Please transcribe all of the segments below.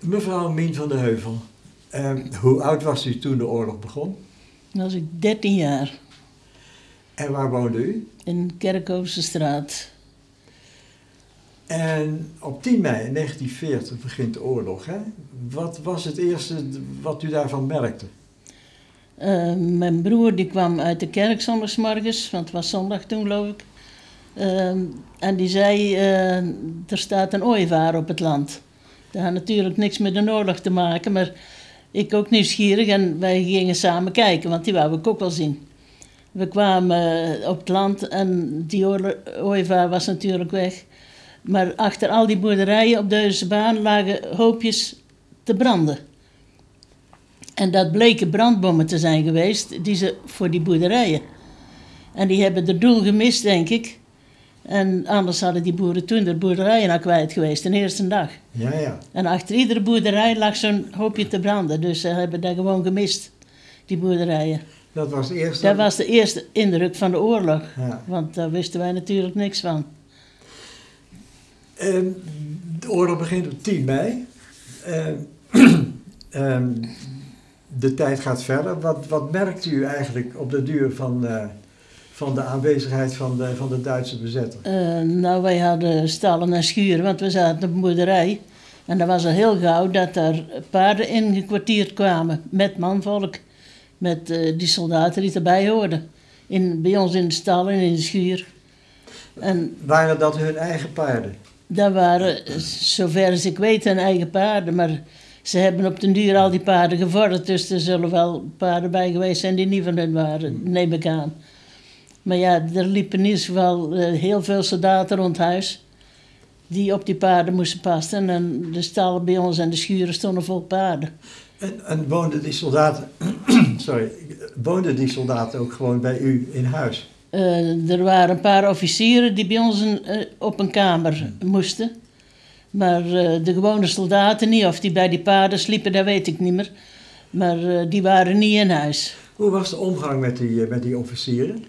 Mevrouw Mien van der Heuvel, eh, hoe oud was u toen de oorlog begon? Dan was ik 13 jaar En waar woonde u? in Kerkhoofse straat. En op 10 mei 1940 begint de oorlog. Hè? Wat was het eerste wat u daarvan merkte? Eh, mijn broer die kwam uit de kerk zondagsmorgens, want het was zondag toen geloof ik. Eh, en die zei, eh, er staat een ooievaar op het land. Dat had natuurlijk niks met de oorlog te maken, maar ik ook nieuwsgierig en wij gingen samen kijken, want die wou ik ook wel zien. We kwamen eh, op het land en die ooievaar was natuurlijk weg. Maar achter al die boerderijen op deze baan lagen hoopjes te branden. En dat bleken brandbommen te zijn geweest, die ze voor die boerderijen. En die hebben de doel gemist, denk ik. En anders hadden die boeren toen de boerderijen al kwijt geweest, de eerste dag. Ja, ja. En achter iedere boerderij lag zo'n hoopje te branden. Dus ze hebben dat gewoon gemist, die boerderijen. Dat was het eerste. Dat was de eerste indruk van de oorlog. Ja. Want daar wisten wij natuurlijk niks van. Ehm, de oorlog begint op 10 mei. Ehm, ehm, de tijd gaat verder. Wat, wat merkt u eigenlijk op de duur van, eh, van de aanwezigheid van de, van de Duitse bezetter? Eh, nou, wij hadden stallen en schuren, want we zaten op een boerderij. En dat was al heel gauw dat er paarden ingekwartierd kwamen met manvolk. Met eh, die soldaten die erbij hoorden. In, bij ons in de stallen en in de schuur. En Waren dat hun eigen paarden? dat waren, zover als ik weet, hun eigen paarden. Maar ze hebben op den duur al die paarden gevorderd. Dus er zullen wel paarden bij geweest zijn die niet van hun waren, neem ik aan. Maar ja, er liepen in ieder geval eh, heel veel soldaten rond huis. Die op die paarden moesten passen. En de stallen bij ons en de schuren stonden vol paarden. En, en woonden die soldaten, sorry, woonden die soldaten ook gewoon bij u in huis? Eh, er waren een paar officieren die bij ons een- eh, op een kamer moesten. Maar de gewone soldaten niet. Of die bij die paarden sliepen, dat weet ik niet meer. Maar die waren niet in huis. Hoe was de omgang met die, met die officieren?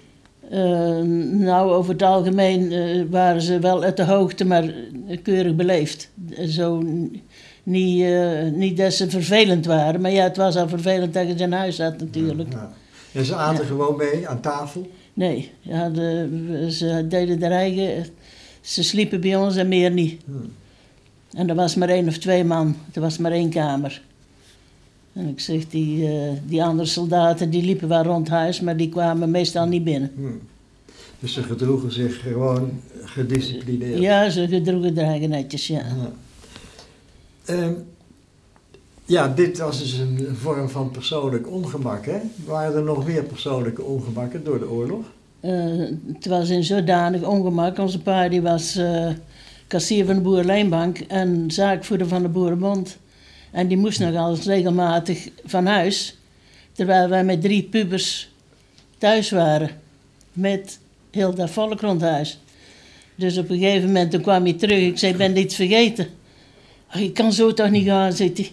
Eh, nou, over het algemeen eh, waren ze wel uit de hoogte, maar eh, keurig beleefd. Eh, Zo niet, eh, niet dat ze vervelend waren, maar ja, het was al vervelend dat je ze in huis had natuurlijk. Ja. En ze aten Ja. gewoon mee aan tafel? Nee, ja, de, ze deden er eigen. Ze sliepen bij ons en meer niet. Hmm. En er was maar één of twee man, er was maar één kamer. En ik zeg, die, eh, die andere soldaten die liepen wel rond huis, maar die kwamen meestal niet binnen. Hmm. Dus ze gedroegen zich gewoon gedisciplineerd. Ja, ze gedroegen eigen netjes, ja. Ja. Ehm, ja, dit was dus een vorm van persoonlijk ongemak, hè? Waren er nog meer persoonlijke ongemakken door de oorlog? Eh, het was in zodanig ongemak. Onze pa die was eh, kassier van de Boerenlijnbank en zaakvoerder van de Boerenbond. En die moest nogal eens regelmatig van huis. Terwijl wij met drie pubers thuis waren. Met heel dat volk rond huis. Dus op een gegeven moment toen kwam hij terug. Ik zei, ben iets vergeten? Je kan zo toch niet gaan, hij.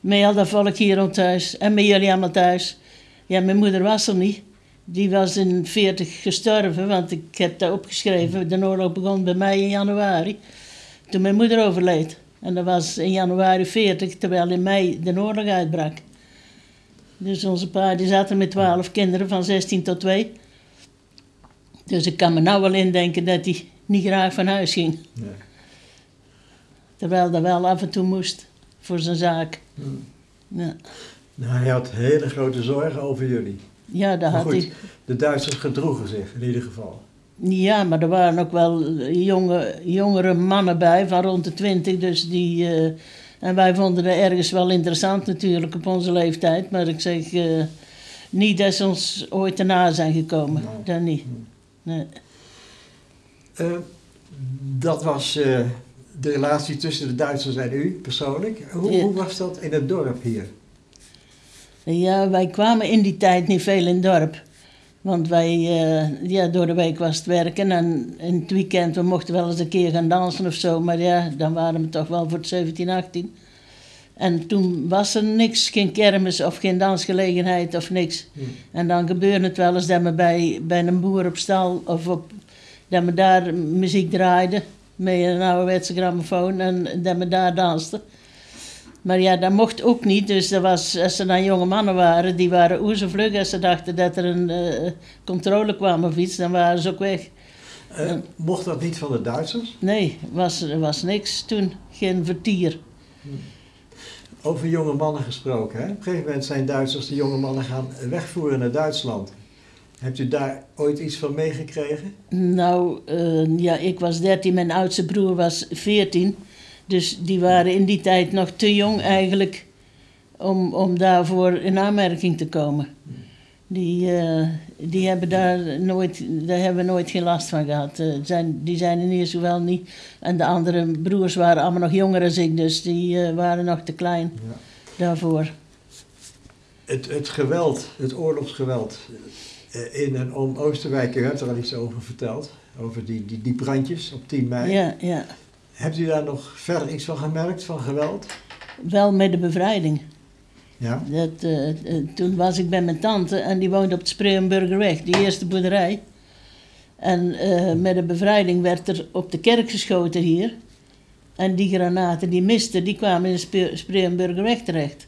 Met al dat volk hier rond huis. En met jullie allemaal thuis. Ja, mijn moeder was er niet. Die was in 40 gestorven, want ik heb dat opgeschreven. De oorlog begon bij mij in januari, toen mijn moeder overleed. En dat was in januari 40, terwijl in mei de oorlog uitbrak. Dus onze pa die zat er met 12 kinderen van 16 tot 2. Dus ik kan me nou wel indenken dat hij niet graag van huis ging. Nee. Terwijl dat wel af en toe moest voor zijn zaak. Hmm. Ja, Nou, hij had hele grote zorgen over jullie. ja dat Maar had goed, hij. de Duitsers gedroegen zich in ieder geval. Ja, maar er waren ook wel jonge, jongere mannen bij van rond de twintig. Dus die, eh, en wij vonden het ergens wel interessant natuurlijk op onze leeftijd. Maar ik zeg, eh, niet dat ze ons ooit erna zijn gekomen. Nee. Dat niet. Nee. Eh, dat was de relatie tussen de Duitsers en u persoonlijk. Hoe, Ja. hoe was dat in het dorp hier? Ja, wij kwamen in die tijd niet veel in het dorp. Want wij, eh, ja, door de week was het werken en in het weekend, we mochten wel eens een keer gaan dansen of zo. Maar ja, dan waren we toch wel voor het 17, 18. En toen was er niks, geen kermis of geen dansgelegenheid of niks. Hmm. En dan gebeurde het wel eens dat we bij, bij een boer op stal of op, dat we daar muziek draaiden met een ouderwetse grammofoon en dat we daar dansten. Maar ja, dat mocht ook niet. Dus er was, als er dan jonge mannen waren, die waren oezevlug. Als ze dachten dat er een eh, controle kwam of iets, dan waren ze ook weg. Eh, mocht dat niet van de Duitsers? Nee, was, er was niks toen. Geen vertier. Over jonge mannen gesproken. Hè? Op een gegeven moment zijn Duitsers de jonge mannen gaan wegvoeren naar Duitsland. Hebt u daar ooit iets van meegekregen? Nou, eh, ja, ik was 13, mijn oudste broer was 14. Dus die waren in die tijd nog te jong eigenlijk om, om daarvoor in aanmerking te komen. Die, eh, die hebben daar nooit, daar hebben we nooit geen last van gehad. Eh, zijn, die zijn in ieder geval niet. En de andere broers waren allemaal nog jonger dan ik, dus die eh, waren nog te klein Ja. daarvoor. Het, het geweld, het oorlogsgeweld in en om Oosterwijk, u hebt er al iets over verteld. Over die, die, die brandjes op 10 mei. Ja, ja. Hebt u daar nog verder iets van gemerkt, van geweld? Wel met de bevrijding. Ja. Dat, eh, eh, toen was ik bij mijn tante en die woonde op het Spreeuwenburgerweg, die eerste boerderij. En eh, met de bevrijding werd er op de kerk geschoten hier. En die granaten die misten, die kwamen in de Spre- Spreeuwenburgerweg terecht.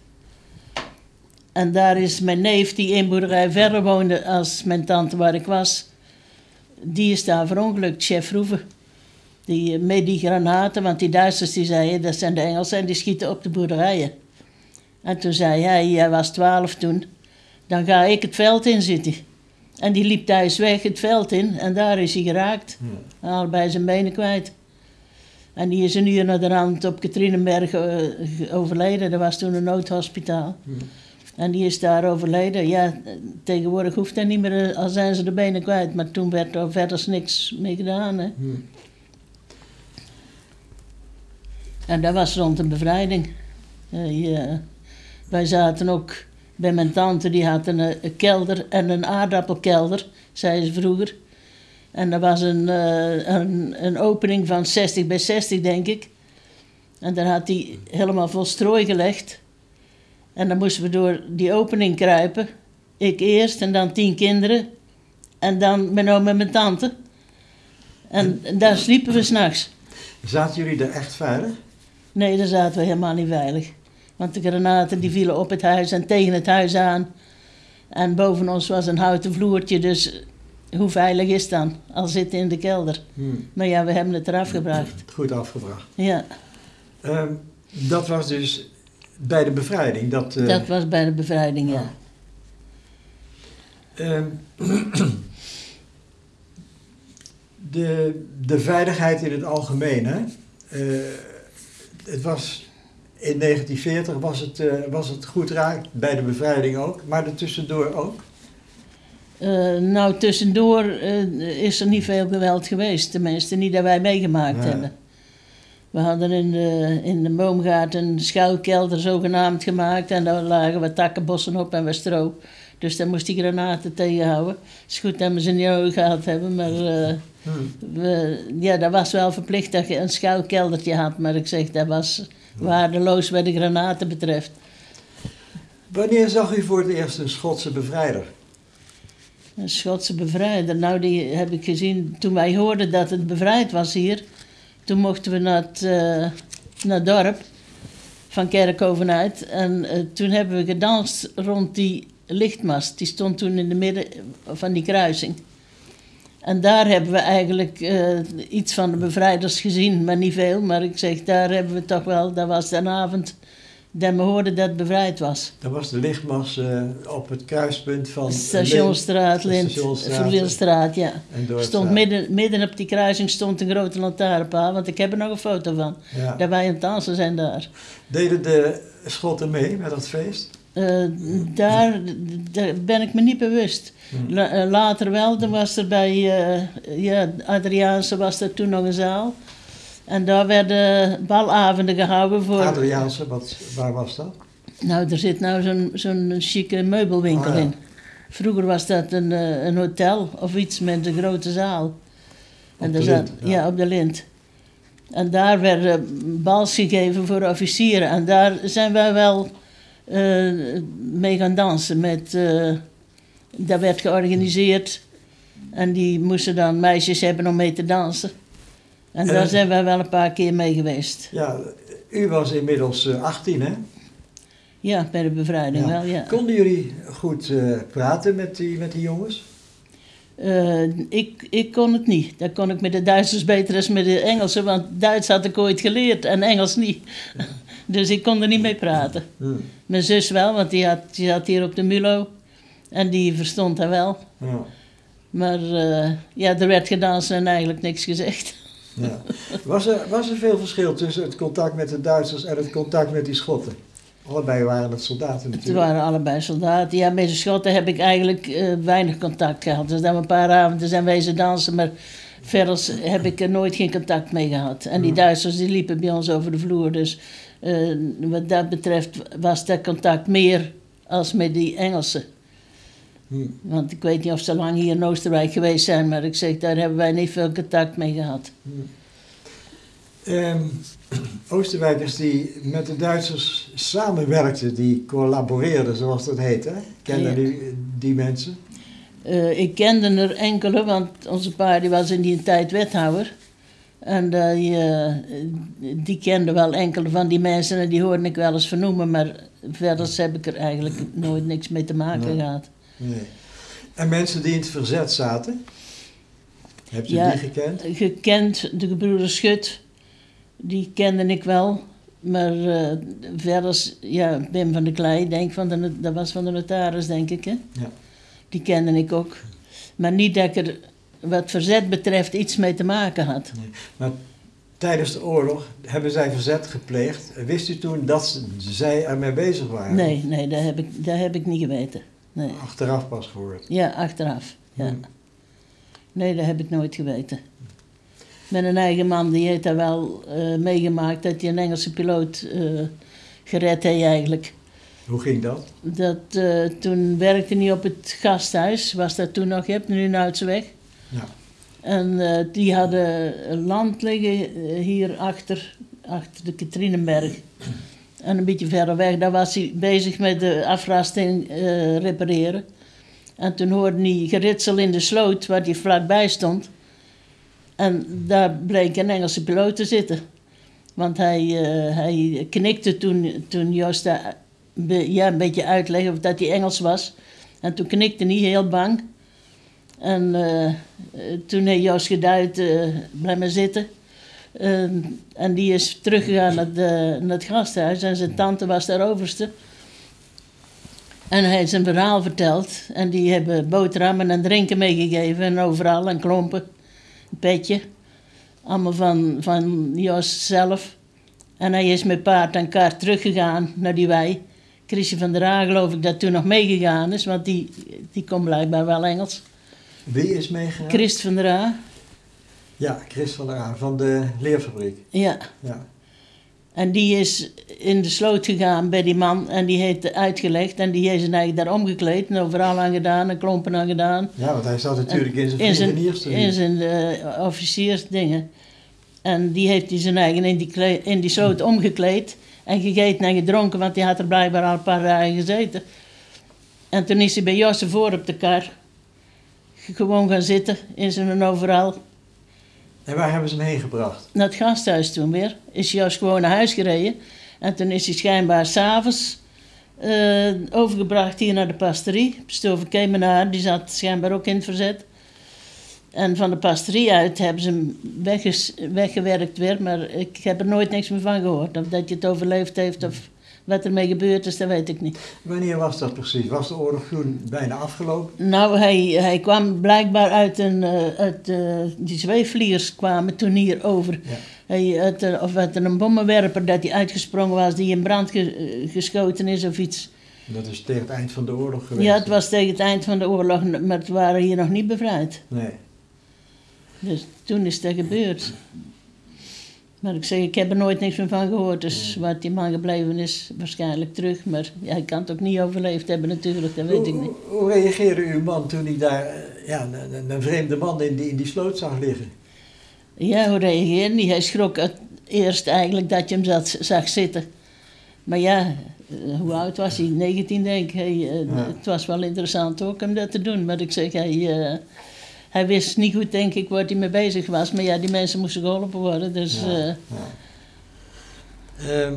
En daar is mijn neef, die één boerderij verder woonde als mijn tante waar ik was, die is daar verongelukt, chef Roeven. Die, eh, met die granaten, want die Duitsers die zeiden, dat zijn de Engelsen en die schieten op de boerderijen. En toen zei hij, hij was twaalf toen, dan ga ik het veld in zitten. En die liep thuis weg het veld in en daar is hij geraakt. Ja. Allebei zijn benen kwijt. En die is een uur naar de rand op Katrinenberg eh, overleden. Dat was toen een noodhospitaal. Ja. En die is daar overleden. Ja, tegenwoordig hoeft dat niet meer, eh, al zijn ze de benen kwijt. Maar toen werd er verder niks mee gedaan. Hè. En dat was rond de bevrijding. Eh. Wij zaten ook bij mijn tante, die had een, eh, een kelder en een aardappelkelder, zei ze vroeger. En er was een, eh, een, een opening van 60 bij 60, denk ik. En daar had hij helemaal vol strooi gelegd. En dan moesten we door die opening kruipen. Ik eerst en dan tien kinderen. En dan mijn oom en mijn tante. En, daar sliepen we s'nachts. Zaten jullie daar echt veilig? Nee, daar zaten we helemaal niet veilig. Want de granaten die vielen op het huis en tegen het huis aan. En boven ons was een houten vloertje, dus hoe veilig is het dan? Al zitten in de kelder. Hm. Maar ja, we hebben het eraf gebracht. Goed afgebracht. Ja, Ehm, dat was dus bij de bevrijding. Dat, eh, dat was bij de bevrijding, ja. Ehm, de, de veiligheid in het algemeen, hè? Eh, het was, in 1940 was het, eh, was het goed raak, bij de bevrijding ook, maar er tussendoor ook. Eh, nou, tussendoor eh, is er niet veel geweld geweest. Tenminste, niet dat wij meegemaakt hebben. We hadden in de, in de boomgaard een schuilkelder zogenaamd gemaakt. En daar lagen wat takkenbossen op en wat stro. Dus daar moest die granaten tegenhouden. Het is goed dat we ze niet nodig gehad hebben, maar eh, Hm. we, ja, dat was wel verplicht dat je een schuilkeldertje had. Maar ik zeg, dat was waardeloos wat de granaten betreft. Wanneer zag u voor het eerst een Schotse bevrijder? Een Schotse bevrijder. Nou, die heb ik gezien toen wij hoorden dat het bevrijd was hier. Toen mochten we naar het, eh, naar het dorp van Kerkhoven uit. En eh, toen hebben we gedanst rond die lichtmast. Die stond toen in de midden van die kruising. En daar hebben we eigenlijk eh, iets van de bevrijders gezien, maar niet veel. Maar ik zeg, daar hebben we toch wel, dat was de avond dat we hoorden dat het bevrijd was. Dat was de lichtmas eh, op het kruispunt van Stationstraat, Lint-. Verwielstraat, ja. Stond midden, midden op die kruising stond een grote lantaarnpaal, want ik heb er nog een foto van. Ja. Dat wij aan het dansen zijn daar. Deden de Schotten mee met dat feest? Eh, daar, daar ben ik me niet bewust. Hm. La- eh, later wel, dan was er bij eh ja, Adriaanse was er toen nog een zaal. En daar werden balavonden gehouden voor... Adriaanse, wat, waar was dat? Nou, er zit nou zo'n zo'n chique meubelwinkel Ah, ja. in. Vroeger was dat een, een hotel of iets met een grote zaal. Op daar de zat- Lint, ja. ja. op de Lint. En daar werden bals gegeven voor officieren. En daar zijn wij wel eh, mee gaan dansen. Met, eh, dat werd georganiseerd. En die moesten dan meisjes hebben om mee te dansen. En daar Eh. zijn wij wel een paar keer mee geweest. Ja, U was inmiddels eh, 18, hè? Ja, bij de bevrijding Ja. wel, ja. Konden jullie goed praten met die, met die jongens? Ik, ik kon het niet. Dat kon ik met de Duitsers beter dan met de Engelsen, want Duits had ik ooit geleerd en Engels niet. Dus ik kon er niet mee praten. Hm. Mijn zus wel, want die, had, die zat hier op de Mulo en die verstond dat wel. Ja. Maar eh, ja, er werd gedanst en eigenlijk niks gezegd. Ja. Was, er, was er veel verschil tussen het contact met de Duitsers en het contact met die Schotten? Allebei waren het soldaten Ze natuurlijk. waren allebei soldaten. Ja, met de Schotten heb ik eigenlijk eh, weinig contact gehad. Dus dan een paar avonden zijn wezen dansen, maar verder heb ik er nooit geen contact mee gehad. En die Ja. Duitsers die liepen bij ons over de vloer. Dus wat dat betreft was dat contact meer als met die Engelsen. Hm. Want ik weet niet of ze lang hier in Oostenrijk geweest zijn, maar ik zeg, daar hebben wij niet veel contact mee gehad. Ehm, Oostenrijkers die met de Duitsers samenwerkten, die collaboreerden, zoals dat heet, hè? Kennen Ja. die, die mensen? Eh, ik kende er enkele, want onze pa die was in die tijd wethouder. En eh, die, eh, die kende wel enkele van die mensen en die hoorde ik wel eens vernoemen, maar verder heb ik er eigenlijk nooit niks mee te maken Nee. gehad. Nee. En mensen die in het verzet zaten? Hebt u Ja. die gekend? Gekend, de gebroeders Schut, die kende ik wel. Maar eh, verder, ja, Wim van der Klei, denk van de, dat was van de notaris, denk ik. Hè? Ja. Die kende ik ook. Maar niet dat ik er wat verzet betreft iets mee te maken had. Maar tijdens de oorlog hebben zij verzet gepleegd. Wist u toen dat zij ermee bezig waren? Nee, nee, dat heb ik, dat heb ik niet geweten. Nee. Achteraf pas gehoord. Ja, achteraf. Ja. Hmm. Nee, dat heb ik nooit geweten. Met een eigen man, die heeft dat wel eh, meegemaakt, dat hij een Engelse piloot eh, gered heeft eigenlijk. Hoe ging dat? Dat, eh, toen werkte hij op het gasthuis, was dat toen nog, je hebt nu een Uitseweg. Ja. En eh, die hadden land liggen eh, hier achter, achter de Katrinenberg. En een beetje verder weg, daar was hij bezig met de afrasting eh, repareren. En toen hoorde hij geritsel in de sloot waar hij vlakbij stond. En daar bleek een Engelse piloot te zitten. Want hij, hij knikte toen, toen Joost ja, een beetje uitlegde of dat hij Engels was. En toen knikte hij heel bang. En eh, toen heeft Joost geduid, eh blijf maar zitten. Ehm, en die is teruggegaan naar, de, naar het gasthuis en zijn tante was daar overste. En hij heeft zijn verhaal verteld. En die hebben boterhammen en drinken meegegeven en overal en klompen. Een petje. Allemaal van, van Joost zelf. En hij is met paard en kaart teruggegaan naar die wei. Chrisje van der Aa geloof ik dat toen nog meegegaan is, want die, die kon blijkbaar wel Engels. Wie is meegegaan? Christ van der Aa, Ja, Chris van der Aan van de leerfabriek. ja. Ja. En die is in de sloot gegaan bij die man en die heeft uitgelegd. En die heeft zijn eigen daar omgekleed en overal aan gedaan en klompen aan gedaan. ja, want hij zat natuurlijk in zijn In zijn, vliegeniersterieur. in zijn eh, officiersdingen. En die heeft hij zijn eigen in die, kle- in die sloot omgekleed. En gegeten en gedronken, want die had er blijkbaar al een paar dagen gezeten. En toen is hij bij Josse voor op de kar. Gewoon gaan zitten in zijn overal. En waar hebben ze hem heen gebracht? naar het gasthuis toen weer. Is hij juist gewoon naar huis gereden. En toen is hij schijnbaar s'avonds eh overgebracht hier naar de pastorie. Stover Kemenaar, die zat schijnbaar ook in het verzet. En van de pastorie uit hebben ze hem weggewerkt weer. Maar ik heb er nooit niks meer van gehoord. Of dat je het overleefd heeft of wat ermee gebeurd is, dat weet ik niet. Wanneer was dat precies? Was de oorlog toen bijna afgelopen? Nou, hij, hij kwam blijkbaar uit een... eh, uit, eh, die zweefvliegers kwamen toen hier over. Ja. Hij, uit, of uit een bommenwerper dat hij uitgesprongen was, die in brand ge- eh, geschoten is of iets. Dat is tegen het eind van de oorlog geweest. Ja, het was tegen het eind van de oorlog, maar het waren hier nog niet bevrijd. Nee. Dus toen is dat gebeurd. Maar ik zeg, ik heb er nooit niks meer van gehoord. Dus waar die man gebleven is, waarschijnlijk terug. Maar ja, hij kan het ook niet overleefd hebben natuurlijk, dat weet ik niet. hoe- reageerde uw man toen hij daar eh, ja, een, vreemde man in die, in die sloot zag liggen? Ja, hoe reageerde hij? Hij schrok het eerst eigenlijk dat je hem zat, zag zitten. Maar ja, eh, hoe oud was hij? 19 denk ik. Hij, eh, Ja. Het was wel interessant ook om dat te doen. Maar ik zeg, hij, eh, hij wist niet goed denk ik waar hij mee bezig was. Maar ja, die mensen moesten geholpen worden. Dus Ja, eh, ja. Ehm,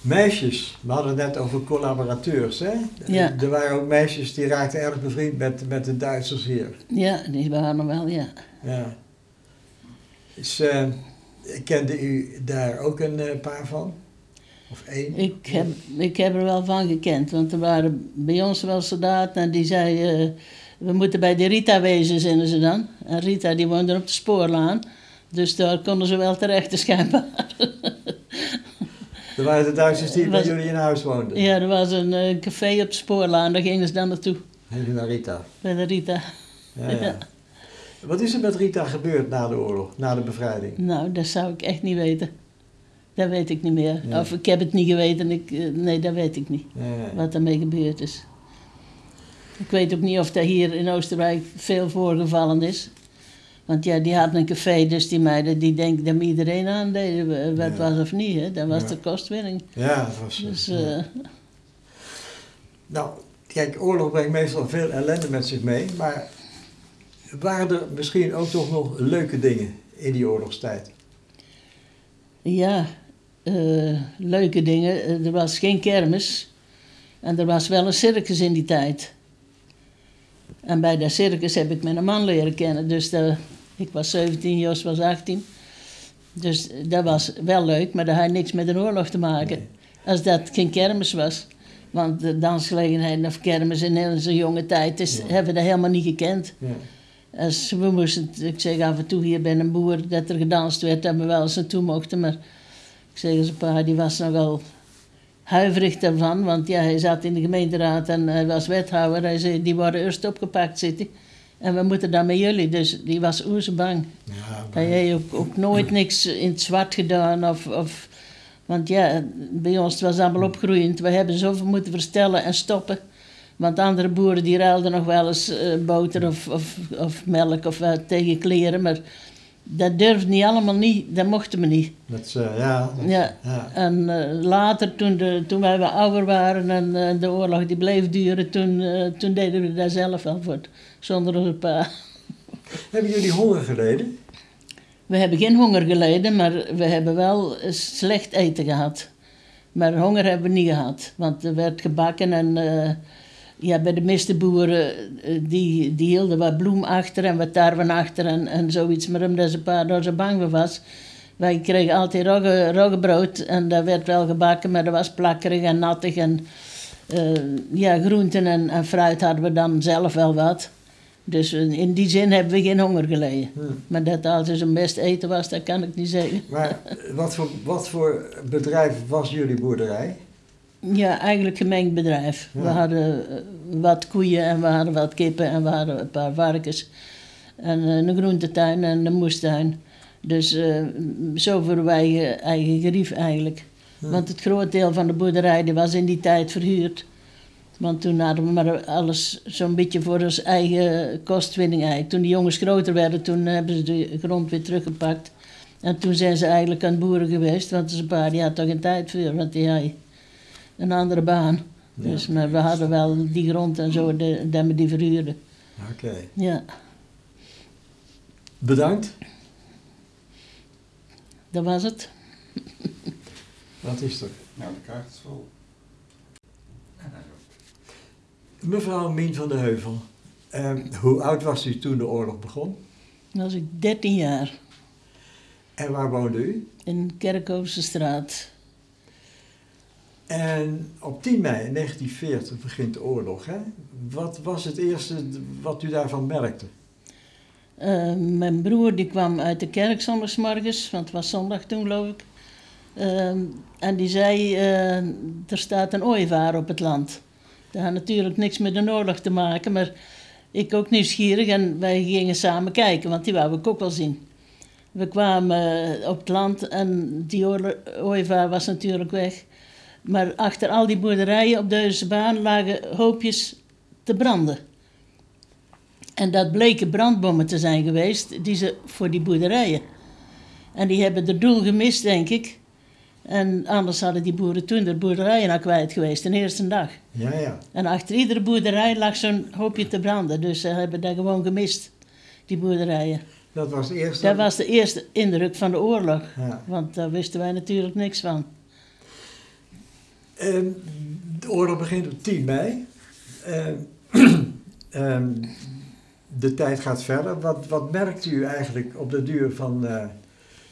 meisjes, we hadden het net over collaborateurs, hè? Ja. Er waren ook meisjes die raakten erg bevriend met, met de Duitsers hier. Ja, die waren er wel, ja. Ja. Dus, kende u daar ook een eh, paar van? Of één? Ik heb, ik heb er wel van gekend, want er waren bij ons wel soldaten en die zeiden... eh, we moeten bij de Rita wezen, zeiden ze dan. En Rita die woonde op de spoorlaan. Dus daar konden ze wel terecht, dus schijnbaar. Er waren de Duitsers die bij jullie in huis woonden. Ja, er was een eh, café op de spoorlaan, daar gingen ze dan naartoe. Helena Rita. Bij de Rita. Ja, ja. Ja. Wat is er met Rita gebeurd na de oorlog, na de bevrijding? Nou, dat zou ik echt niet weten. Dat weet ik niet meer. Of ik heb het niet geweten, ik, eh, nee, dat weet ik niet. Wat daarmee gebeurd is. Ik weet ook niet of dat hier in Oostenrijk veel voorgevallen is. Want ja, die hadden een café, dus die meiden die denken dat iedereen aandeed, eh, wat Ja. was of niet. Hè? Dat was Ja. de kostwinning. Ja, dat was Dus ja. eh, Nou, kijk, oorlog brengt meestal veel ellende met zich mee, maar waren er misschien ook toch nog leuke dingen in die oorlogstijd? ja, eh, leuke dingen. Eh, Er was geen kermis. En er was wel een circus in die tijd. En bij dat circus heb ik mijn man leren kennen. Dus ik was 17, Jos was 18. Dus dat was wel leuk, maar dat had niks met een oorlog te maken. Nee. Als dat geen kermis was. Want de dansgelegenheden of kermis in onze jonge tijd is, Ja. hebben we dat helemaal niet gekend. Ja. Als we moesten, ik zeg af en toe hier bij een boer dat er gedanst werd, dat we wel eens naartoe mochten. Maar ik zeg eens, pa, die was nogal huiverig daarvan. Want ja, hij zat in de gemeenteraad en hij was wethouder. Hij zei, die worden eerst opgepakt zitten. En we moeten dan met jullie. Dus die was oezerbang. Ja, Hij heeft ook, ook nooit niks in het zwart gedaan. Of, of, want ja, bij ons het was allemaal opgroeiend. We hebben zoveel moeten verstellen en stoppen. Want andere boeren die ruilden nog wel eens eh, boter of, of, of melk of tegen kleren. Maar dat durfde niet allemaal niet. Dat mochten we niet. dat, eh, ja, dat- Ja. ja. En eh, later, toen, de, toen wij wat ouder waren en eh, de oorlog die bleef duren, toen, toen deden we dat zelf wel voor, zonder onze pa. Hebben jullie honger geleden? We hebben geen honger geleden, maar we hebben wel slecht eten gehad. Maar honger hebben we niet gehad, want er werd gebakken en ja, bij de meeste boeren eh, die, die hielden wat bloem achter en wat tarwe achter en, en zoiets. Maar omdat ze pa daar zo bang voor was, wij kregen altijd rogge, roggebrood en dat werd wel gebakken, maar dat was plakkerig en nattig. En eh, ja, groenten en, en fruit hadden we dan zelf wel wat. Dus in in die zin hebben we geen honger geleden. Hm. Maar dat het altijd zo'n best eten was, dat kan ik niet zeggen. Maar eh, wat voor, wat voor bedrijf was jullie boerderij? Ja, eigenlijk gemengd bedrijf. We hadden eh, wat koeien en we hadden wat kippen en we hadden een paar varkens. En eh, een groentetuin en een moestuin. Dus eh, zo voor wij eigen, gerief eigenlijk. Want het groot deel van de boerderij die was in die tijd verhuurd. Want toen hadden we maar alles zo'n beetje voor ons eigen kostwinning eigenlijk. Toen de jongens groter werden, toen hebben ze de grond weer teruggepakt. En toen zijn ze eigenlijk aan het boeren geweest, want zijn pa die had toch geen tijd voor, want die een andere baan. Ja. Dus, maar we hadden wel die grond en zo, de, dat we die verhuurden. Oké. Ja, Bedankt. dat was het. Wat is er? Nou, de kaart is vol. Mevrouw Mien van de Heuvel, eh, hoe oud was u toen de oorlog begon? Dan was ik 13 jaar En waar woonde u? in Kerkhoofse straat. En op 10 mei 1940 begint de oorlog. Hè? Wat was het eerste wat u daarvan merkte? Eh, mijn broer die kwam uit de kerk zondagsmorgens, want het was zondag toen geloof ik. Eh, en die zei, eh, er staat een ooievaar op het land. Dat had natuurlijk niks met een oorlog te maken, maar ik ook nieuwsgierig en wij gingen samen kijken, want die wou ik ook wel zien. We kwamen eh, op het land en die ooievaar was natuurlijk weg. Maar achter al die boerderijen op deze baan lagen hoopjes te branden. En dat bleken brandbommen te zijn geweest, die ze voor die boerderijen. En die hebben de doel gemist, denk ik. En anders hadden die boeren toen de boerderijen al kwijt geweest, de eerste dag. Ja, ja. En achter iedere boerderij lag zo'n hoopje te branden, dus ze hebben dat gewoon gemist, die boerderijen. Dat was het eerste. Dat was de eerste indruk van de oorlog. Ja. Want daar wisten wij natuurlijk niks van. Ehm, de oorlog begint op 10 mei. Ehm, de tijd gaat verder. Wat, wat merkt u eigenlijk op de duur van, eh,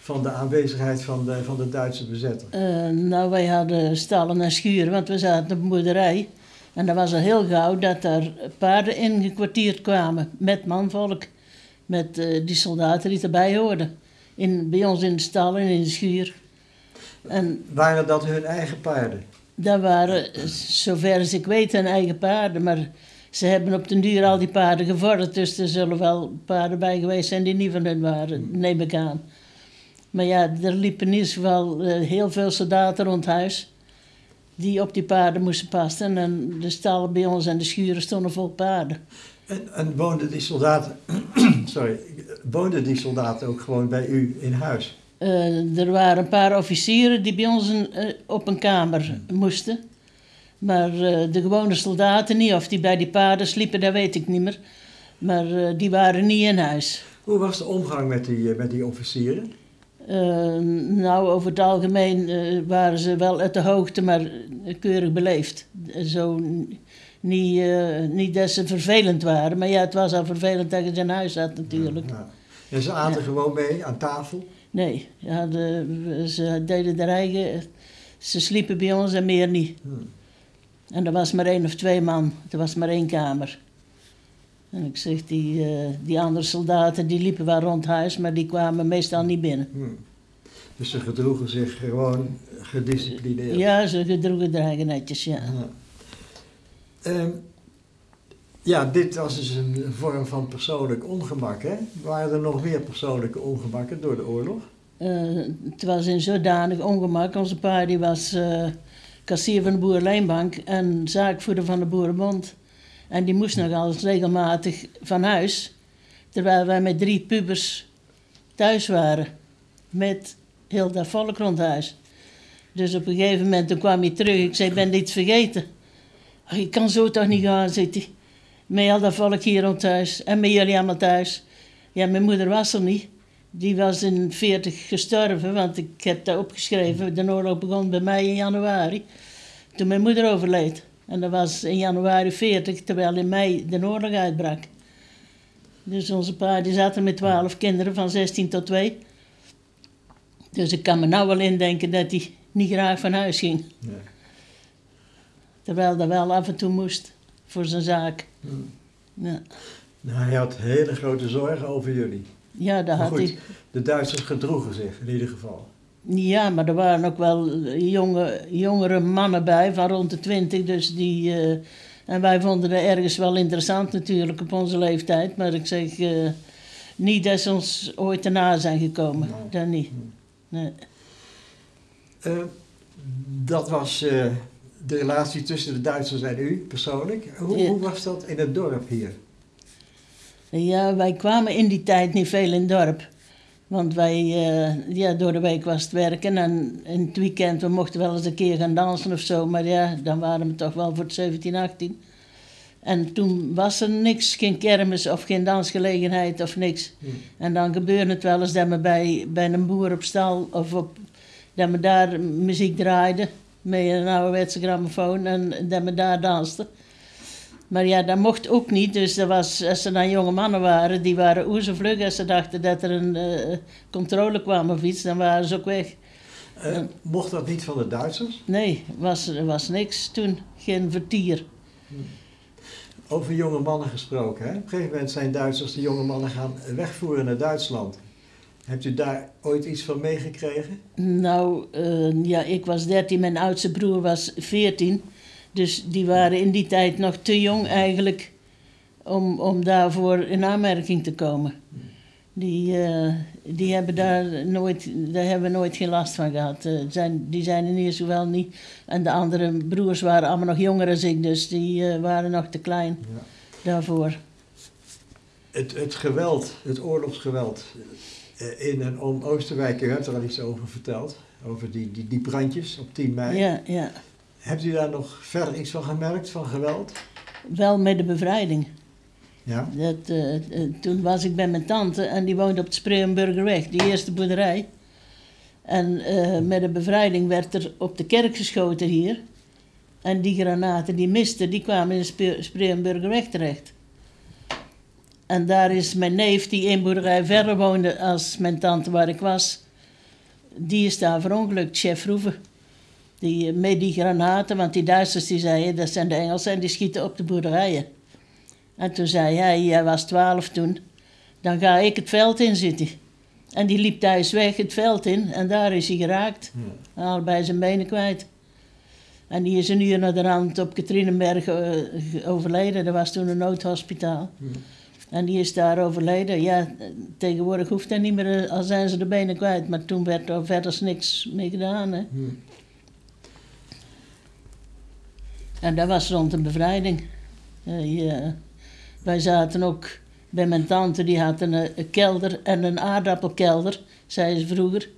van de aanwezigheid van de, van de Duitse bezetter? Eh, nou, wij hadden stallen en schuren, want we zaten op een boerderij. En dat was al heel gauw dat er paarden ingekwartierd kwamen met manvolk. Met eh, die soldaten die erbij hoorden. In, bij ons in de stal en in de schuur. En Waren dat hun eigen paarden? Dat waren, zover als ik weet, hun eigen paarden. Maar ze hebben op den duur al die paarden gevorderd. Dus er zullen wel paarden bij geweest zijn die niet van hun waren, neem ik aan. Maar ja, er liepen in ieder geval eh, heel veel soldaten rond huis. Die op die paarden moesten passen. En de stallen bij ons en de schuren stonden vol paarden. En, en woonden die soldaten, sorry, woonden die soldaten ook gewoon bij u in huis? Eh, er waren een paar officieren die bij ons een, eh, op een kamer moesten. Maar eh, de gewone soldaten niet. Of die bij die paarden sliepen, dat weet ik niet meer. Maar die waren niet in huis. Hoe was de omgang met die, met die officieren? Eh, nou, over het algemeen waren ze wel uit de hoogte, maar keurig beleefd. Zo niet, niet dat ze vervelend waren, maar ja, het was al vervelend dat je ze in huis zat natuurlijk. Ja. En ze aten Ja. gewoon mee aan tafel? Nee, ja, de, ze deden de eigen, ze sliepen bij ons en meer niet. Hmm. En er was maar één of twee man, er was maar één kamer. En ik zeg, die, eh, die andere soldaten die liepen wel rond huis, maar die kwamen meestal niet binnen. Hmm. Dus ze gedroegen zich gewoon gedisciplineerd. Ja, ze gedroegen de eigen netjes, ja. Ja. Ehm, ja, dit was dus een vorm van persoonlijk ongemak, hè? Waren er nog meer persoonlijke ongemakken door de oorlog? Eh, het was in zodanig ongemak. Onze pa die was eh, kassier van de Boerenlijnbank en zaakvoerder van de Boerenbond. En die moest nogal regelmatig van huis. Terwijl wij met drie pubers thuis waren. Met heel dat volk rond huis. Dus op een gegeven moment toen kwam hij terug. Ik zei, ik ben dit vergeten. "Ach, ik kan zo toch niet gaan, zegt hij. Met al dat volk hier rond huis. En met jullie allemaal thuis. Ja, mijn moeder was er niet. Die was in 40 gestorven, want ik heb dat opgeschreven. De oorlog begon bij mij in januari, toen mijn moeder overleed. En dat was in januari 40, terwijl in mei de oorlog uitbrak. Dus onze pa die zat er met 12 kinderen van 16 tot 2. Dus ik kan me nou wel indenken dat hij niet graag van huis ging. Nee. Terwijl dat wel af en toe moest voor zijn zaak. Hmm. Ja, Nou, hij had hele grote zorgen over jullie. ja dat Maar had goed, hij. de Duitsers gedroegen zich in ieder geval. Ja, maar er waren ook wel jonge, jongere mannen bij van rond de twintig. Dus die, eh, en wij vonden dat ergens wel interessant natuurlijk op onze leeftijd. Maar ik zeg, eh, niet dat ze ons ooit erna zijn gekomen. Nee. Dat niet. Nee. Eh, dat was de relatie tussen de Duitsers en u persoonlijk. Hoe, Ja. hoe was dat in het dorp hier? Ja, wij kwamen in die tijd niet veel in het dorp. Want wij, eh, ja, door de week was het werken en in het weekend, we mochten wel eens een keer gaan dansen of zo. Maar ja, dan waren we toch wel voor het 17, 18. En toen was er niks, geen kermis of geen dansgelegenheid of niks. Hmm. En dan gebeurde het wel eens dat we bij, bij een boer op stal of op, dat we daar muziek draaiden met een ouderwetse grammofoon en dat we daar dansten. Maar ja, dat mocht ook niet. Dus dat was, als er dan jonge mannen waren, die waren oezevlug. Als ze dachten dat er een eh, controle kwam of iets, dan waren ze ook weg. Eh, mocht dat niet van de Duitsers? Nee, was, er was niks toen. Geen vertier. Over jonge mannen gesproken. Hè? Op een gegeven moment zijn Duitsers de jonge mannen gaan wegvoeren naar Duitsland. Hebt u daar ooit iets van meegekregen? Nou, eh, ja, ik was 13, mijn oudste broer was 14. Dus die waren in die tijd nog te jong eigenlijk om, om daarvoor in aanmerking te komen. Die, eh, die hebben daar nooit, daar hebben we nooit geen last van gehad. Eh, zijn, die zijn in ieder geval niet. En de andere broers waren allemaal nog jonger dan ik, dus die waren nog te klein Ja. daarvoor. Het, het geweld, het oorlogsgeweld in en om Oosterwijk, u hebt er al iets over verteld. Over die, die, die brandjes op 10 mei. Ja, ja. Hebt u daar nog verder iets van gemerkt, van geweld? Wel met de bevrijding. Ja? Dat, eh, eh, toen was ik bij mijn tante en die woonde op het Spreeuwenburgerweg, die eerste boerderij. En eh, met de bevrijding werd er op de kerk geschoten hier. En die granaten die misten, die kwamen in de Spre- Spreeuwenburgerweg terecht. En daar is mijn neef, die één boerderij verder woonde als mijn tante waar ik was, die is daar verongelukt, chef Roeven. Die, eh, met die granaten, want die Duitsers die zeiden, dat zijn de Engelsen en die schieten op de boerderijen. En toen zei hij, hij was twaalf toen, dan ga ik het veld in zitten. En die liep thuis weg het veld in en daar is hij geraakt. Allebei zijn benen kwijt. En die is een uur naar de rand op Katrinenberg eh, overleden. Dat was toen een noodhospitaal. En die is daar overleden. Ja, tegenwoordig hoeft dat niet meer, eh, al zijn ze de benen kwijt. Maar toen werd er verder niks mee gedaan. Hè. En dat was rond de bevrijding. Ja. Wij zaten ook bij mijn tante, die had een, eh, een kelder en een aardappelkelder, zei ze vroeger.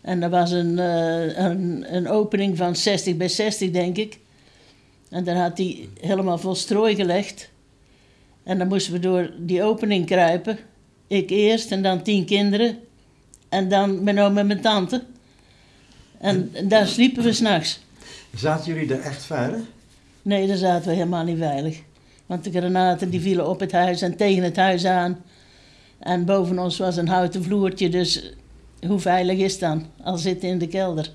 En er was een, een, een opening van 60 bij 60, denk ik. En daar had hij helemaal vol strooi gelegd. En dan moesten we door die opening kruipen. Ik eerst en dan tien kinderen. En dan mijn oom en mijn tante. En daar sliepen we s'nachts. Zaten jullie er echt veilig? Nee, daar zaten we helemaal niet veilig. Want de granaten die vielen op het huis en tegen het huis aan. En boven ons was een houten vloertje, dus hoe veilig is het dan? Al zitten in de kelder.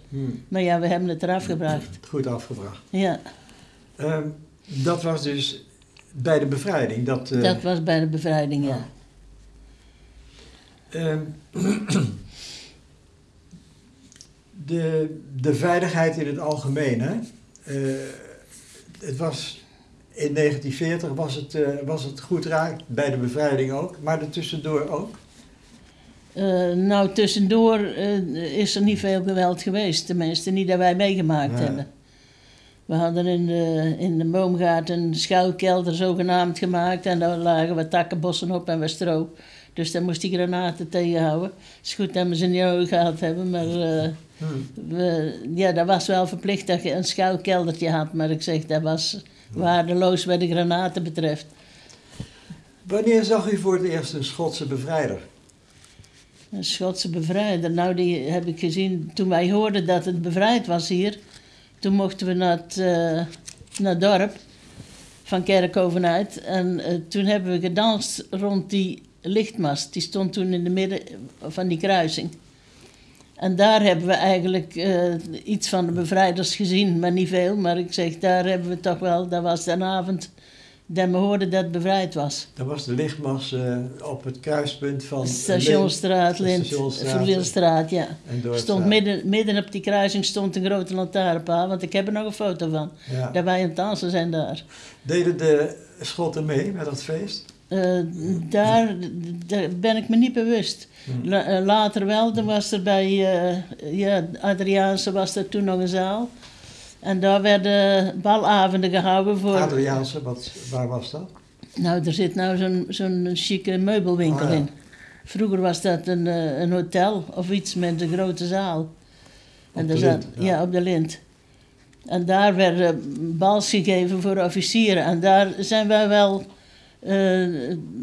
Maar ja, we hebben het eraf gebracht. Goed afgebracht. Ja, Ehm, dat was dus bij de bevrijding. Dat, eh, dat was bij de bevrijding, ja. ehm, de, de veiligheid in het algemeen. Hè? Eh, het was, in 1940 was het, eh, was het goed raak, bij de bevrijding ook, maar er tussendoor ook. Nou, tussendoor is er niet veel geweld geweest. Tenminste, niet dat wij meegemaakt hebben. We hadden in de, in de boomgaard een schuilkelder zogenaamd gemaakt. En daar lagen wat takkenbossen op en wat stro. Dus daar moest die granaten tegenhouden. Het is goed dat we ze niet nodig gehad hebben, maar... eh, we, ja, dat was wel verplicht dat je een schuilkeldertje had. Maar ik zeg, dat was waardeloos wat de granaten betreft. Wanneer zag u voor het eerst een Schotse bevrijder? Een Schotse bevrijder. Nou, die heb ik gezien toen wij hoorden dat het bevrijd was hier. Toen mochten we naar het, eh, naar dorp van Kerkhoven uit. En eh, toen hebben we gedanst rond die lichtmast. Die stond toen in de midden van die kruising. En daar hebben we eigenlijk eh, iets van de bevrijders gezien, maar niet veel. Maar ik zeg, daar hebben we toch wel, dat was de avond dat we hoorden dat het bevrijd was. Dat was de lichtmas eh, op het kruispunt van Stationstraat, Lint- ja. door Stond midden, midden op die kruising stond een grote lantaarnpaal, want ik heb er nog een foto van. Ja. Dat wij aan het dansen zijn daar. Deden de Schotten mee met dat feest? Eh, daar, daar ben ik me niet bewust. La- eh, later wel, dan was er bij eh ja, Adriaanse was er toen nog een zaal. En daar werden balavonden gehouden voor... Adriaanse, wat, waar was dat? Nou, er zit nou zo'n zo'n chique meubelwinkel ja. in. Vroeger was dat een, eh, een hotel of iets met een grote zaal. Op daar de zat- Lint, ja. ja. op de Lint. En daar werden bals gegeven voor officieren. En daar zijn wij wel eh,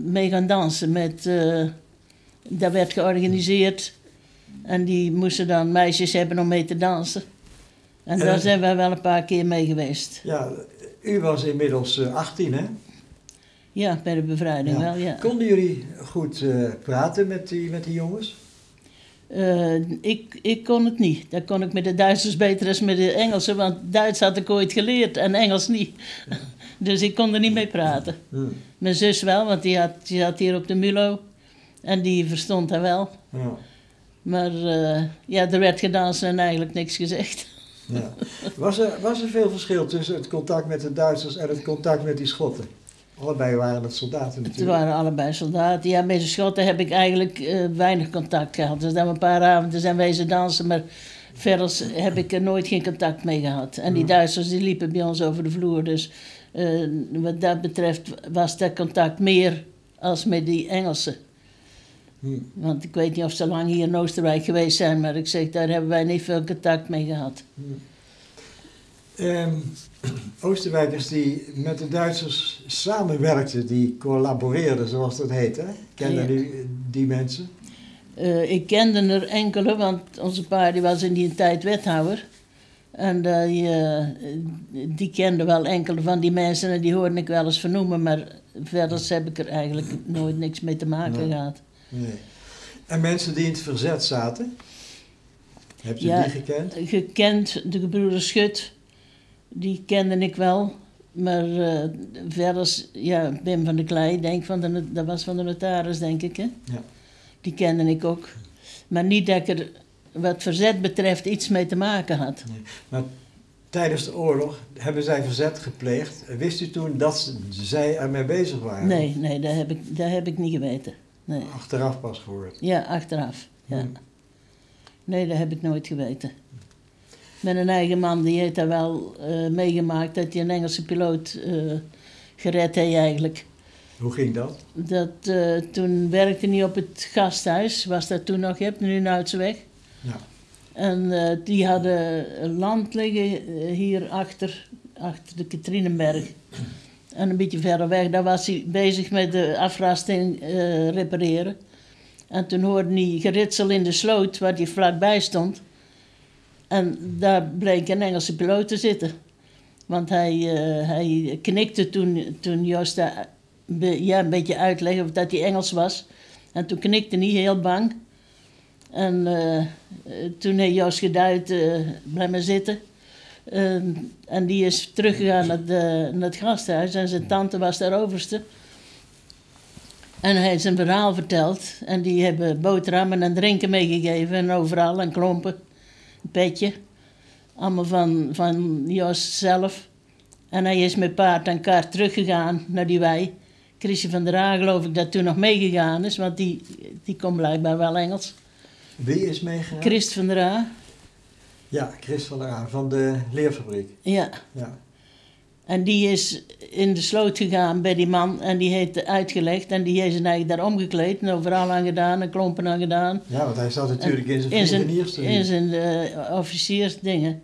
mee gaan dansen. Met, eh, dat werd georganiseerd. En die moesten dan meisjes hebben om mee te dansen. En daar Eh. zijn wij wel een paar keer mee geweest. Ja, u was inmiddels eh, 18, hè? Ja, bij de bevrijding Ja. wel, ja. Konden jullie goed eh, praten met die, met die jongens? Eh, ik, ik kon het niet. Dat kon ik met de Duitsers beter dan met de Engelsen, want Duits had ik ooit geleerd en Engels niet. dus ik kon er niet mee praten. Mijn zus wel, want die, had, die zat hier op de Mulo en die verstond dat wel. Ja. Maar eh, ja, er werd gedanst en eigenlijk niks gezegd. Ja. Was, er, was er veel verschil tussen het contact met de Duitsers en het contact met die Schotten? Allebei waren het soldaten Het natuurlijk. waren allebei soldaten. Ja, met de Schotten heb ik eigenlijk eh, weinig contact gehad. Dus dan een paar avonden zijn wezen dansen, maar verder heb ik er nooit geen contact mee gehad. En die Duitsers die liepen bij ons over de vloer. Dus eh, wat dat betreft was dat contact meer als met die Engelsen. Want ik weet niet of ze lang hier in Oostenrijk geweest zijn, maar ik zeg, daar hebben wij niet veel contact mee gehad. Ehm, Oosterwijkers die met de Duitsers samenwerkten, die collaboreerden, zoals dat heet. Hè? Kennen Ja. die mensen? Eh, ik kende er enkele, want onze pa die was in die tijd wethouder. En die, eh, die kende wel enkele van die mensen en die hoorde ik wel eens vernoemen, maar verder heb ik er eigenlijk nooit niks mee te maken Nee. gehad. Nee. En mensen die in het verzet zaten? Hebt u Ja. die gekend? Gekend, de gebroeders Schut, die kende ik wel. Maar eh, verder, ja, Wim van der Klei, denk van de, dat was van de notaris, denk ik. Hè? Ja. Die kende ik ook. Maar niet dat ik er wat verzet betreft iets mee te maken had. Tijdens de oorlog hebben zij verzet gepleegd. Wist u toen dat zij ermee bezig waren? Nee, nee, dat heb ik, dat heb ik niet geweten. Nee. Achteraf pas gehoord. Ja, achteraf. Ja. Hmm. Nee, dat heb ik nooit geweten. Met een eigen man, die heeft dat wel eh, meegemaakt, dat hij een Engelse piloot eh, gered heeft eigenlijk. Hoe ging dat? Dat, eh, toen werkte hij op het gasthuis, was dat toen nog, je hebt nu een Uitzeweg. Ja. En die hadden land liggen hier achter, achter de Katrinenberg. En een beetje verder weg, daar was hij bezig met de afrasting eh, repareren. En toen hoorde hij geritsel in de sloot waar hij vlakbij stond. En daar bleek een Engelse piloot te zitten. Want hij, eh, hij knikte toen, toen Joost ja, een beetje uitlegde of dat hij Engels was. En toen knikte hij heel bang. En eh, toen heeft Joost geduid, eh blijf maar zitten. Ehm, en die is teruggegaan naar, de, naar het gasthuis en zijn tante was daar overste. En hij heeft zijn verhaal verteld. En die hebben boterhammen en drinken meegegeven en overal en klompen. Een petje. Allemaal van, van Joost zelf. En hij is met paard en kaart teruggegaan naar die wei. Chrisje van der Aa geloof ik dat toen nog meegegaan is, want die, die kon blijkbaar wel Engels. Wie is meegegaan? Christ van der Aa, Ja, Chris van der Aan van de leerfabriek. ja. Ja. En die is in de sloot gegaan bij die man en die heeft uitgelegd. En die heeft zijn eigen daar omgekleed en overal aan gedaan en klompen aan gedaan. ja, want hij zat natuurlijk in zijn In zijn, vliegeniers in zijn eh, officiersdingen.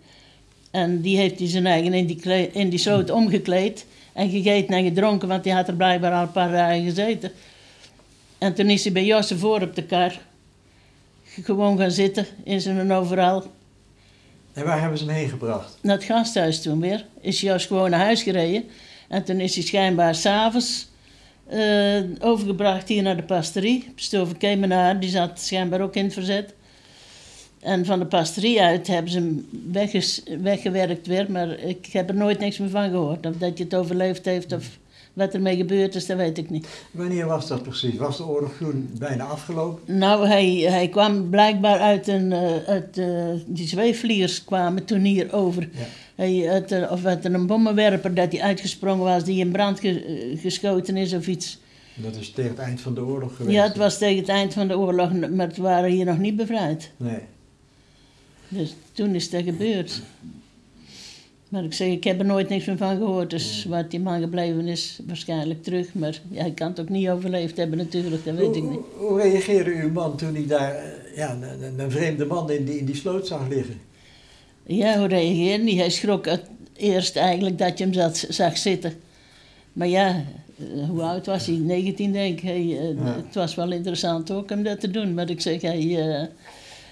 En die heeft hij zijn eigen in die, kle- in die sloot omgekleed en gegeten en gedronken, want die had er blijkbaar al een paar dagen gezeten. En toen is hij bij Josse voor op de kar gewoon gaan zitten in zijn overal. En waar hebben ze hem gebracht? naar het gasthuis toen weer. Is Jos gewoon naar huis gereden. En toen is hij schijnbaar s'avonds eh overgebracht hier naar de pastorie. Stover Kemenaar, die zat schijnbaar ook in het verzet. En van de pastorie uit hebben ze hem weggewerkt weer. Maar ik heb er nooit niks meer van gehoord. Of dat je het overleefd heeft of wat ermee gebeurd is, dat weet ik niet. Wanneer was dat precies? Was de oorlog toen bijna afgelopen? Nou, hij, hij kwam blijkbaar uit een... eh, uit, eh, die zweefvliegers kwamen toen hier over. Ja. Hij, uit, of uit een bommenwerper dat hij uitgesprongen was, die in brand ge- eh, geschoten is of iets. Dat is tegen het eind van de oorlog geweest. Ja, het was tegen het eind van de oorlog, maar het waren hier nog niet bevrijd. Nee. Dus toen is dat gebeurd. Maar ik zeg, ik heb er nooit niks meer van gehoord. Dus wat die man gebleven is, waarschijnlijk terug. Maar ja, hij kan het ook niet overleefd hebben natuurlijk, dat weet ik niet. hoe, reageerde uw man toen hij daar eh, ja, een, vreemde man in die, in die sloot zag liggen? Ja, hoe reageerde hij? Hij schrok het eerst eigenlijk dat je hem zat, zag zitten. Maar ja, eh, hoe oud was hij? 19 denk ik. Hij, eh, Ja. Het was wel interessant ook om dat te doen. Maar ik zeg, hij,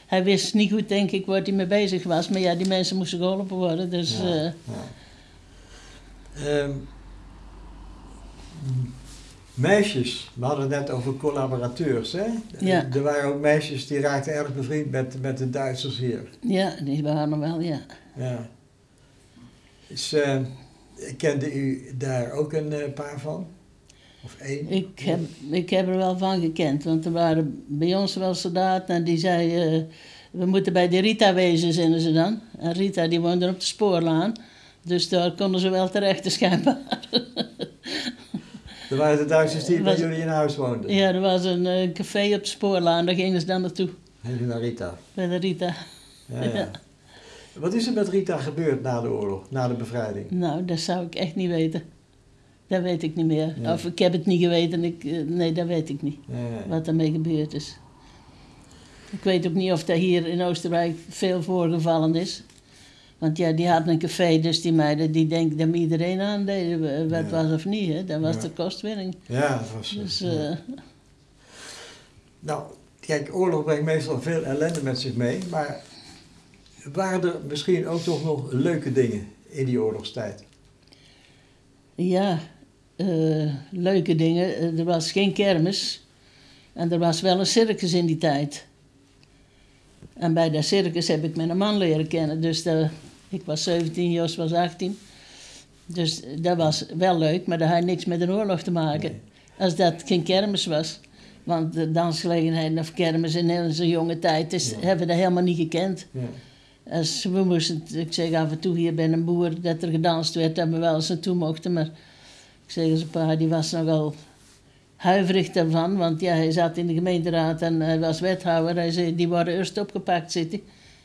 hij wist niet goed denk ik waar hij mee bezig was. Maar ja, die mensen moesten geholpen worden. Dus Ja, eh, ja. Ehm, meisjes, we hadden het net over collaborateurs. Hè? Ja. Er waren ook meisjes die raakten erg bevriend met, met de Duitsers hier. ja, die waren er wel, ja. Ja. Eh, kende u daar ook een eh, paar van? Of één? Ik heb, ik heb er wel van gekend. Want er waren bij ons wel soldaten en die zeiden... we moeten bij de Rita wezen, zeiden ze dan. En Rita die woonde op de spoorlaan. Dus daar konden ze wel terecht, schijnbaar. Er waren de Duitsers die bij jullie in huis woonden. Ja, er was een eh, café op de spoorlaan, daar gingen ze dan naartoe, Heen naar Rita. bij de Rita. Ja, ja. Ja. Wat is er met Rita gebeurd na de oorlog, na de bevrijding? Nou, dat zou ik echt niet weten. Dat weet ik niet meer. Nee. Of ik heb het niet geweten, ik, eh, nee, dat weet ik niet. Ja. Wat ermee gebeurd is. Ik weet ook niet of dat hier in Oostenrijk veel voorgevallen is. Want ja, die hadden een café, dus die meiden die denken dat iedereen aandeed, wat Ja. was of niet. Hè? Dat was Ja. de kostwinning. Ja, dat was... Dus ja. eh, Nou, kijk, oorlog brengt meestal veel ellende met zich mee, maar waren er misschien ook toch nog leuke dingen in die oorlogstijd? ja, eh, leuke dingen. Eh, Er was geen kermis. En er was wel een circus in die tijd. En bij dat circus heb ik mijn man leren kennen. Dus ik was 17, Jos was 18. Dus dat was wel leuk, maar dat had niks met een oorlog te maken. Nee. Als dat geen kermis was. Want de dansgelegenheden of kermis in onze jonge tijd is, Ja. hebben we dat helemaal niet gekend. Ja. Als we moesten, ik zeg af en toe hier bij een boer dat er gedanst werd, dat we wel eens naartoe mochten. Maar ik zeg eens, pa, die was nogal huiverig daarvan. Want ja, hij zat in de gemeenteraad en hij was wethouder. Hij zei, die worden eerst opgepakt zitten.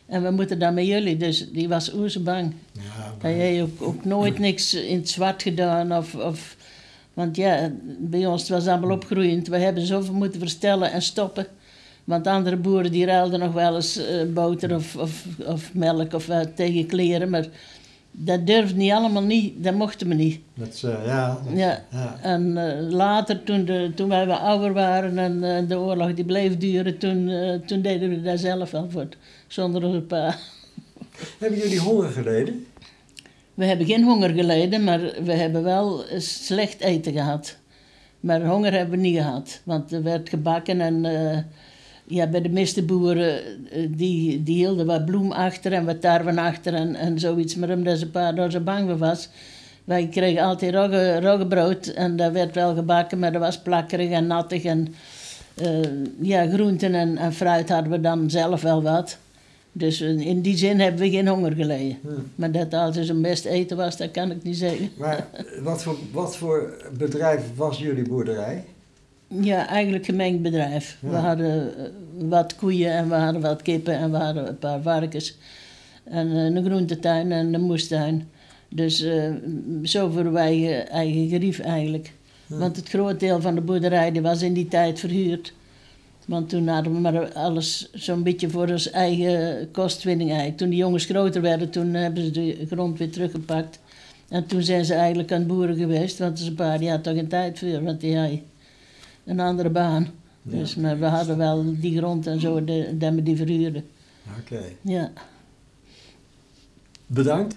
En we moeten dan met jullie. Dus die was oersbang. Ja, Hij heeft ook, ook nooit niks in het zwart gedaan. Of, of, want ja, bij ons het was allemaal opgroeiend. We hebben zoveel moeten verstellen en stoppen. Want andere boeren die ruilden nog wel eens eh, boter of, of, of melk of tegen kleren. Maar dat durfde niet allemaal niet. Dat mochten we niet. dat, is, eh, ja, dat- Ja. ja. En eh, later, toen, de, toen wij wat ouder waren en eh, de oorlog die bleef duren, toen, toen deden we dat zelf wel voor, zonder onze pa. Hebben jullie honger geleden? We hebben geen honger geleden, maar we hebben wel slecht eten gehad. Maar honger hebben we niet gehad, want er werd gebakken en ja, bij de meeste boeren eh, die, die hielden wat bloem achter en wat tarwe achter en, en zoiets. Maar omdat ze pa daar zo bang voor was, wij kregen altijd rogge, roggebrood en dat werd wel gebakken, maar dat was plakkerig en nattig. En eh, ja, groenten en, en fruit hadden we dan zelf wel wat. Dus in in die zin hebben we geen honger geleden. Hm. Maar dat het altijd zo'n best eten was, dat kan ik niet zeggen. Maar wat voor, wat voor bedrijf was jullie boerderij? Ja, eigenlijk gemengd bedrijf. We hadden eh, wat koeien en we hadden wat kippen en we hadden een paar varkens. En eh, een groentetuin en een moestuin. Dus eh, zo voor wij eigen, gerief eigenlijk. Want het groot deel van de boerderij die was in die tijd verhuurd. Want toen hadden we maar alles zo'n beetje voor ons eigen kostwinning eigenlijk. Toen de jongens groter werden, toen hebben ze de grond weer teruggepakt. En toen zijn ze eigenlijk aan het boeren geweest, want zijn pa die had toch geen tijd voor, want die een andere baan. Ja. Dus, maar we hadden wel die grond en zo, de, dat we die verhuurden. Oké. Ja. Bedankt.